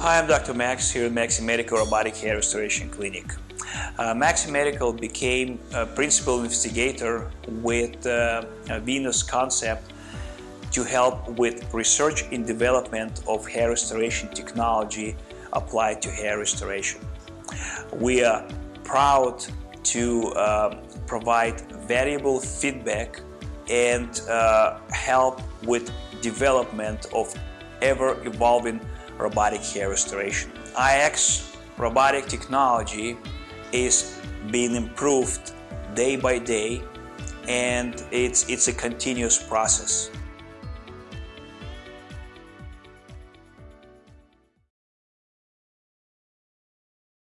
Hi, I'm Dr. Max here at Maxi Medical Robotic Hair Restoration Clinic. Uh, Maxi Medical became a principal investigator with uh, Venus concept to help with research and development of hair restoration technology applied to hair restoration. We are proud to uh, provide valuable feedback and uh, help with development of ever-evolving robotic hair restoration. IX robotic technology is being improved day by day and it's, it's a continuous process.